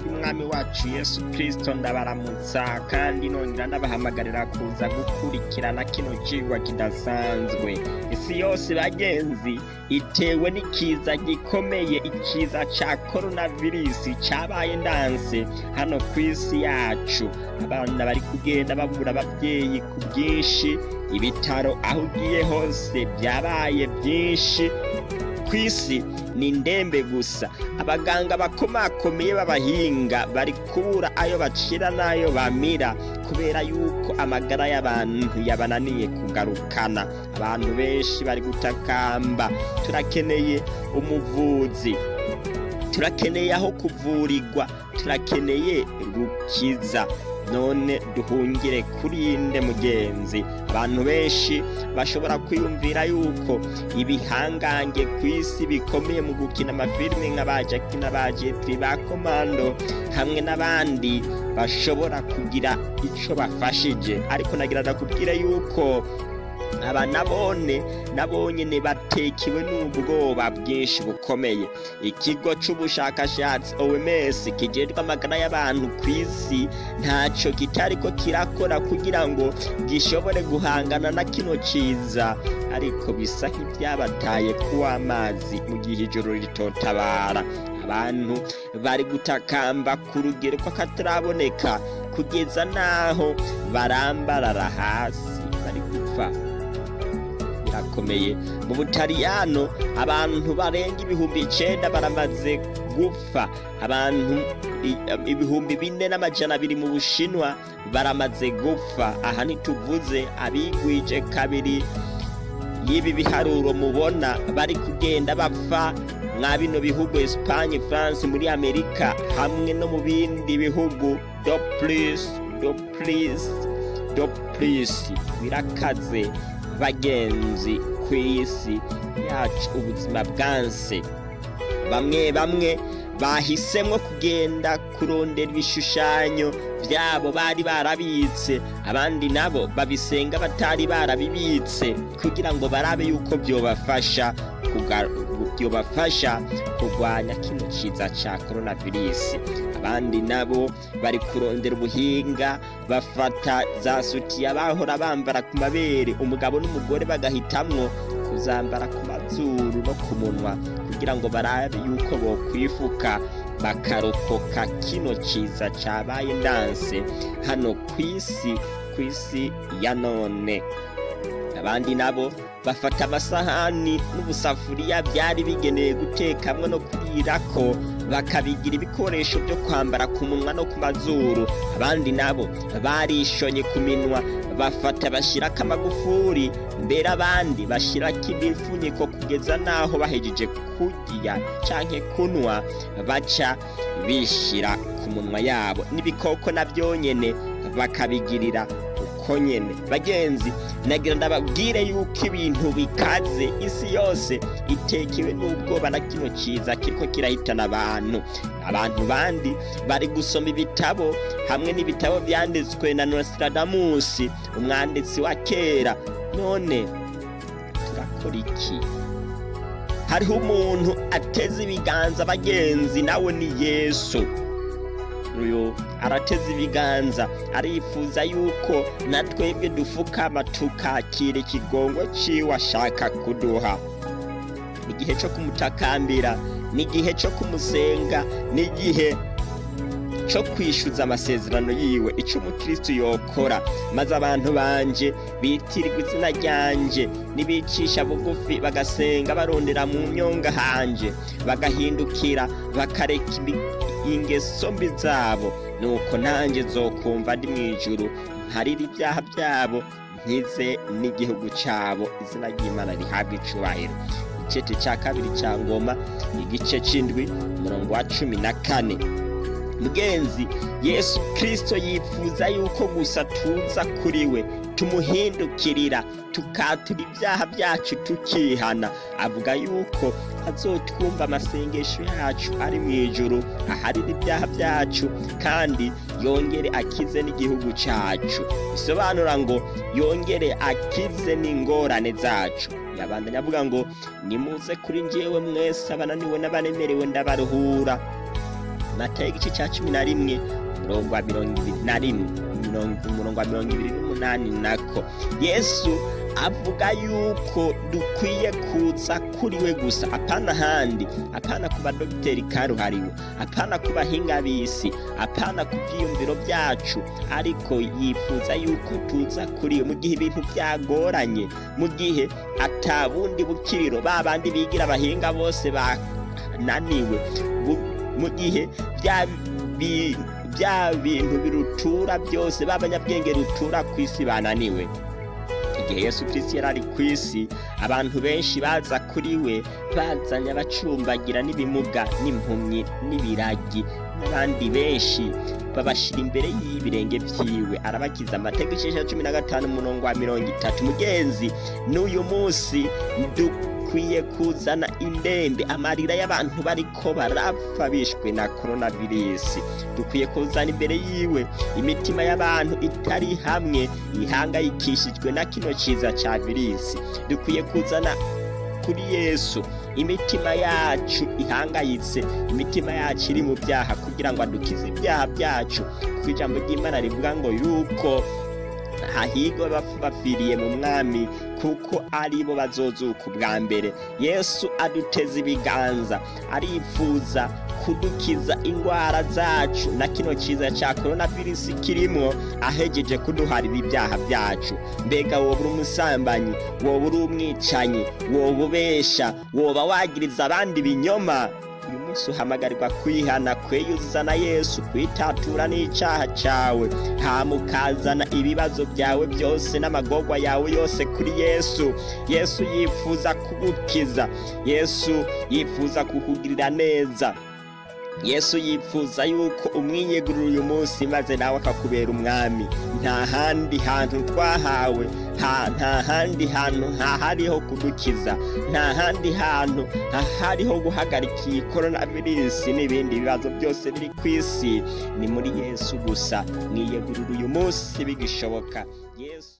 ry'umwami wacu yesu kirisito ndabaramutsa kandi nongera ndabahamagarira kuza gukurikirana kino cigwa kidasanzwe. Isi yose bagenzi itewe n'ikiza gikomeye ikiza ca koronavirisi cabaye ndanse hano ku isi yacu. Abana bari kugenda babura abavyeyi ku bwinshi ibitaro aho ugiye hose byabaye byinshi. Ku isi ni ndembe gusa. Abaganga bakomakomeye b'abahinga bari kubura ayo bacira n'ayo bamira kubera yuko amagara y'abantu yabananiye kugarukana. Abantu benshi bari gutakamba. Turakeneye umuvuzi. Turakeneye aho kuvurirwa. Turakeneye rukiza. None duhungire kuri inde mugenzi. Abantu benshi bashobora kwiyumvira yuko ibihangange ku isi bikomeye mu gukina amafilime nka ba jackie na ba jetri ba komando hamwe n'abandi bashobora kugira ico bafashije. Ariko nagira ndakubwire yuko aba nabone nabonyene batekiwe n'ubwoba bwinshi bukomeye. Ikigo c'ubushakashatsi OMS kijejwe amagara y'abantu ku isi ntaco kitariko kirakora kugira ngo gishobore guhangana na kino ciza. Ariko bisa nk'ivyabataye kuw'amazi mu gihe ijoro ritotabara. Abantu bari gutakamba ku rugero kw'akataraboneka kugeza n'aho barambarara hasi bari gupfa. Birakomeye. Mu butaliyano abantu barenga ibihumbi icenda baramaze gupfa. Abantu ibihumbi bine n'amajana abiri mu bushinwa baramaze gupfa. Aha ntituvuze abigwije kabiri y'ibi biharuro mubona. Bari kugenda bapfa mwa bino bihugu Espagne France muri Amerika hamwe no mu bindi bihugu. Do plus do plus do plus birakaze. Bagenzi ku isi yacu ubuzima bwanse. Bamwe bamwe bahisemwo kugenda kurondera ibishushanyo byabo bari barabitse abandi nabo babisenga batari barabibitse kugira ngo barabe yuko byobafasha byobafasha kurwanya kino kiza ca coronavirus. Abandi nabo bari kurondera ubuhinga bafata za sutiya bahora bambara ku mabere. Umugabo n'umugore bagahitamwo kuzambara ku mazuru no ku munwa kugira ngo barabe yuko bokwifuka. Bakarokoka kino ciza cabaye ndanse hano kw'isi kw'isi ya none. Abandi nabo bafata amasahani n'ubusafuriya byari bigenewe gutekamwo no kurirako bakabigira ibikoresho byo kwambara ku munwa no ku mazuru. Abandi nabo barishonye ku minwa bafata bashyirako amagufuri mbere abandi bashyirako imifunyiko kugeza n'aho bahejeje kurya canke kunwa baca bishyira ku munwa yabo. N'ibikoko na byonyene bakabigirira uko nyene. Bagenzi nagira ndababwire yuko ibintu bikaze. Isi yose itekewe n'ubwoba na kino ciza kiriko kirahitana abantu. Abantu bandi bari gusoma ibitabo hamwe n'ibitabo vyanditswe na Nostradamus umwanditsi wa kera. None turakora iki? Hariho umuntu ateze ibiganza bagenzi nawe ni yesu. Uyu arateze ibiganza arifuza yuko na twebwe dufukama tukakira ikigongo ciwe ashaka kuduha. Igihe cyo kumutakambira n'igihe cyo kumusenga n'igihe cyo kwishyuza amasezerano yiwe. Icyo umukristo yokora. Maze abantu banje bitirirwa izina ryanje nibicisha bugufi bagasenga barondera mu myonga hanje bagahindukira bakareka ingeso mbi zabo. Nuko nanjye zokumva ndi mu ijuru nkarira ibyaha byabo nkize n'igihugu cyabo. Izina ry'imana rihabwa icubahiro. Igice cya kabiri cya ngoma igice c'indwi umurongo wa cumi na kane. Mugenzi. Yesu kirisito yifuza yuko gusa tuza kuri we tumuhindukirira tukatura ibyaha byacu tukihana. Avuga yuko azotwumva amasengesho yacu ari mu ijuru aharira ibyaha byacu kandi yongere akize n'igihugu cyacu. Bisobanura ngo yongere akize n'ingorane zacu. Yabandanya avuga ngo nimuze kuri njyewe mwese abananiwe n'abanemerewe ndabaruhura. Matayo igice cya cumi na rimwe umurongo wa mirongo ibiri na rimwe umurongo wa mirongo ibiri n'umunani nako. Yesu avuga yuko dukwiye kuza kuri we gusa. Apana ahandi. Apana ku badogiteri karuhariwe. Apana ku bahinga b'isi. Apana ku byiyumviro byacu. Ariko yifuza yuko tuza kuri we mu gihe ibintu byagoranye mu gihe atabundi bukiriro ba bandi bigira abahinga bose bananiwe mu gihe bya bintu birutura byose b'abanyabwenge rutura ku isi bananiwe. Igihe yesu kirisiti yari ari ku isi abantu benshi baza kuri we bazanye abacumbagira n'ibimuga n'impumyi n'ibiragi n'abandi benshi babashyira imbere y'ibirenge byiwe arabakiza icyenda cumi na gatanu umurongo wa mirongo itatu. Mugenzi n'uyu munsi dukwiye kuzana indembe. Amarira y'abantu bariko barapfa bishwe na coronavirus. Dukwiye kuzana imbere yiwe imitima y'abantu itari hamwe ihangayikishijwe na kino kiza cya virisi dukwiye kuzana kuri yesu. Imitima yacu ihangayitse. Imitima yacu iri mu byaha kugira ngo adukize ibyaha byacu. Kuko ijambo ry'imana rivuga ngo yuko hahigwa bapfiriye mu mwami kuko ari bo bazozuka ubwa mbere. Yesu aduteza ibiganza arifuza kudukiza indwara zacu. Na kino kiza cya korona virusi kirimo ahegeje kuduharira ibyaha byacu. Mbega woba uri umusambanyi woba uri umwicanyi woba ubesha woba wagiriza abandi ibinyoma. Munsi uhamagarirwa kwihana kweyuza na yesu kwitatura n'icyaha cyawe. Hamukazana ibibazo byawe byose n'amagorwa yawe yose kuri yesu. Yesu yifuza kugukiza. Yesu yifuza kukugirira neza. Yesu yifuza yuko umwiyegurira uyu munsi maze nawe akakubera umwami. Nta handi hantu twahawe nta handi hantu hahariho kudukiza. Nta handi hantu hahariho guhagarika iyi korona virusi n'ibindi bibazo byose biri ku isi. Ni muri yesu gusa. Mwiyegurira uyu munsi bigishoboka.